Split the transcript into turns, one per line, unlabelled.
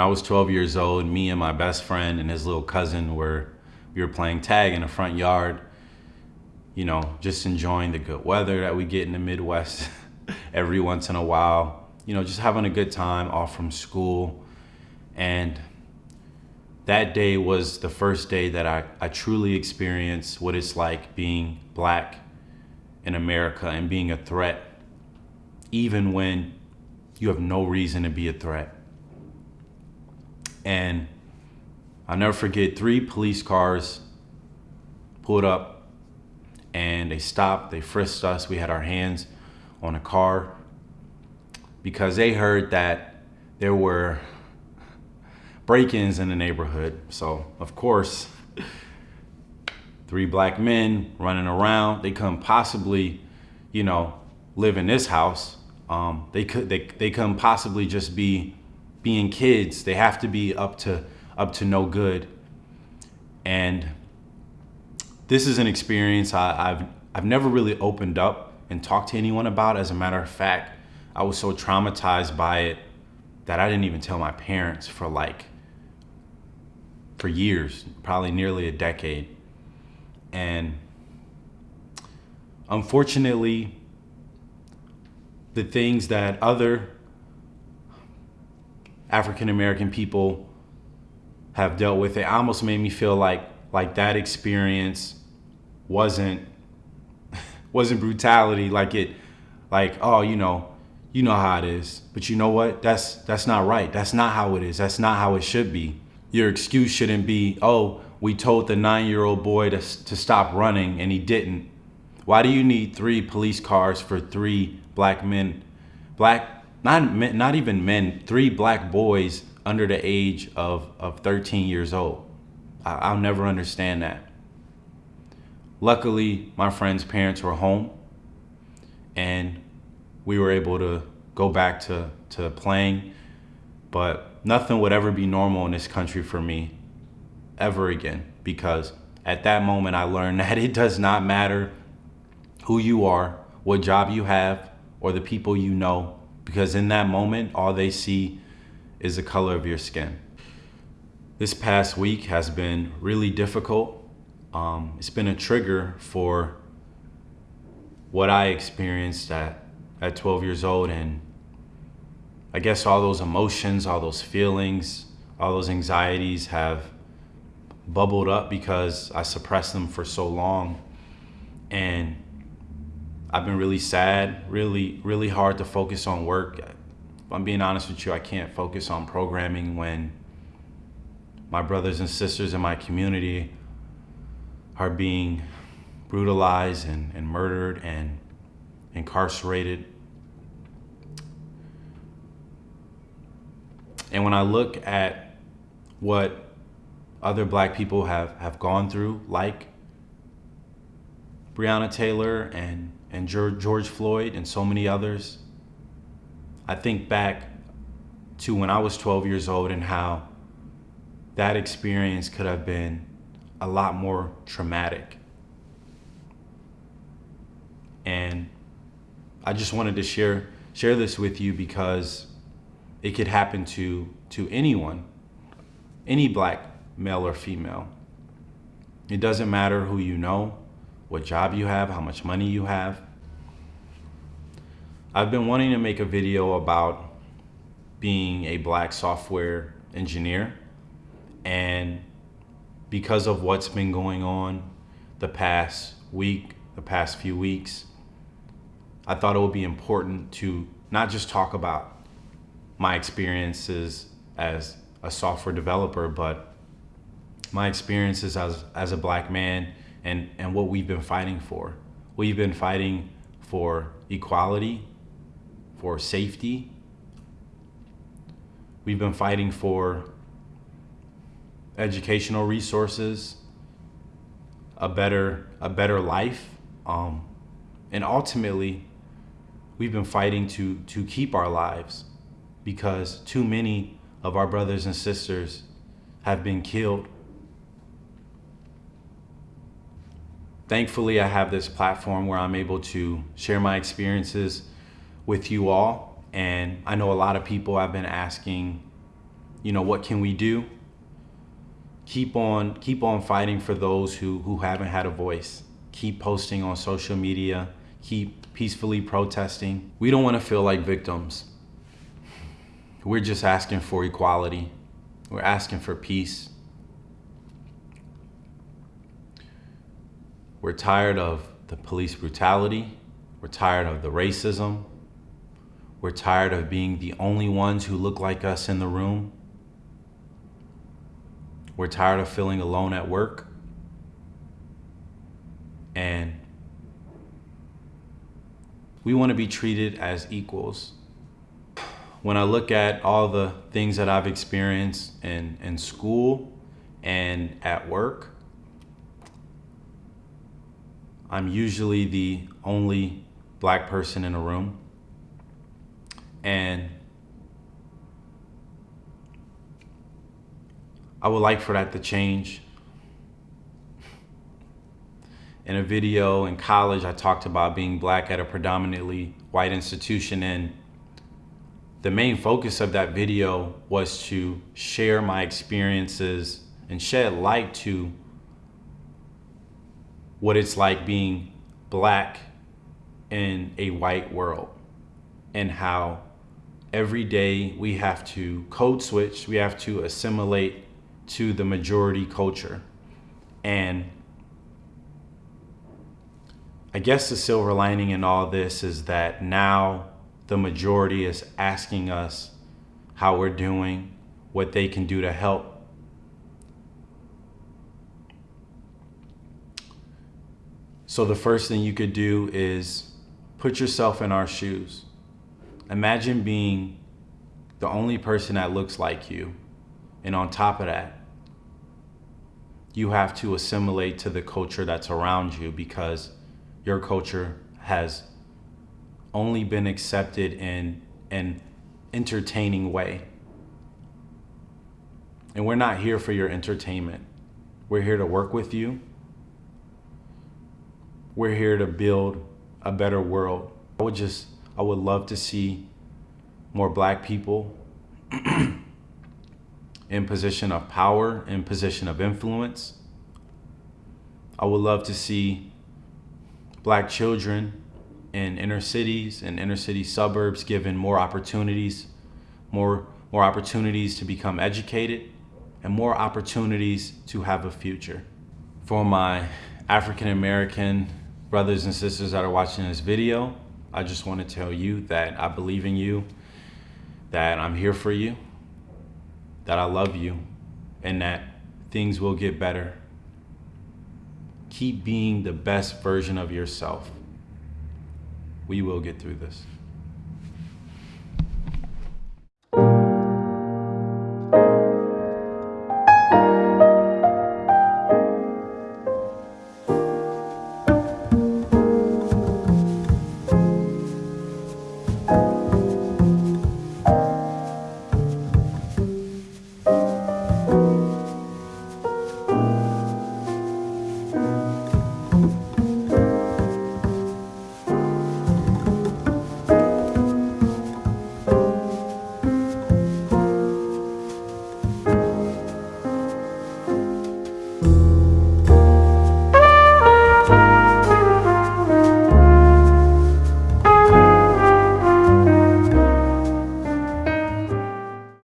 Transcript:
when I was 12 years old, me and my best friend and his little cousin were we were playing tag in the front yard. You know, just enjoying the good weather that we get in the Midwest every once in a while. You know, just having a good time off from school. And that day was the first day that I, I truly experienced what it's like being black in America and being a threat, even when you have no reason to be a threat. And I'll never forget three police cars pulled up and they stopped, they frisked us. We had our hands on a car because they heard that there were break-ins in the neighborhood. So of course, three black men running around, they couldn't possibly, you know, live in this house. Um, they could they, they couldn't possibly just be being kids. They have to be up to up to no good. And this is an experience I, I've I've never really opened up and talked to anyone about. As a matter of fact, I was so traumatized by it that I didn't even tell my parents for like for years, probably nearly a decade. And unfortunately, the things that other African American people have dealt with it almost made me feel like like that experience wasn't wasn't brutality. Like it like oh you know you know how it is. But you know what? That's that's not right. That's not how it is. That's not how it should be. Your excuse shouldn't be oh we told the nine-year-old boy to, to stop running and he didn't. Why do you need three police cars for three black men? Black not, not even men, three black boys under the age of, of 13 years old. I, I'll never understand that. Luckily, my friend's parents were home and we were able to go back to, to playing, but nothing would ever be normal in this country for me ever again because at that moment I learned that it does not matter who you are, what job you have, or the people you know because in that moment, all they see is the color of your skin. This past week has been really difficult. Um, it's been a trigger for what I experienced at, at 12 years old. And I guess all those emotions, all those feelings, all those anxieties have bubbled up because I suppressed them for so long. And I've been really sad, really, really hard to focus on work. If I'm being honest with you, I can't focus on programming when my brothers and sisters in my community are being brutalized and, and murdered and incarcerated. And when I look at what other black people have, have gone through, like Breonna Taylor and and George Floyd and so many others, I think back to when I was 12 years old and how that experience could have been a lot more traumatic. And I just wanted to share share this with you because it could happen to to anyone, any black male or female. It doesn't matter who you know, what job you have, how much money you have. I've been wanting to make a video about being a black software engineer and because of what's been going on the past week, the past few weeks, I thought it would be important to not just talk about my experiences as a software developer, but my experiences as, as a black man and, and what we've been fighting for. We've been fighting for equality, for safety. We've been fighting for educational resources, a better, a better life. Um, and ultimately, we've been fighting to, to keep our lives because too many of our brothers and sisters have been killed thankfully I have this platform where I'm able to share my experiences with you all. And I know a lot of people have been asking you know, what can we do? Keep on keep on fighting for those who who haven't had a voice. Keep posting on social media, keep peacefully protesting. We don't want to feel like victims. We're just asking for equality. We're asking for peace. We're tired of the police brutality. We're tired of the racism. We're tired of being the only ones who look like us in the room. We're tired of feeling alone at work. And we want to be treated as equals. When I look at all the things that I've experienced in, in school and at work, I'm usually the only black person in a room. And I would like for that to change. In a video in college, I talked about being black at a predominantly white institution and the main focus of that video was to share my experiences and shed light to what it's like being black in a white world and how every day we have to code switch, we have to assimilate to the majority culture. And I guess the silver lining in all this is that now the majority is asking us how we're doing, what they can do to help. So the first thing you could do is put yourself in our shoes. Imagine being the only person that looks like you. And on top of that, you have to assimilate to the culture that's around you because your culture has only been accepted in an entertaining way. And we're not here for your entertainment. We're here to work with you we're here to build a better world. I would just, I would love to see more black people in position of power, in position of influence. I would love to see black children in inner cities and inner city suburbs given more opportunities, more, more opportunities to become educated, and more opportunities to have a future. For my African American brothers and sisters that are watching this video, I just want to tell you that I believe in you, that I'm here for you, that I love you, and that things will get better. Keep being the best version of yourself. We will get through this.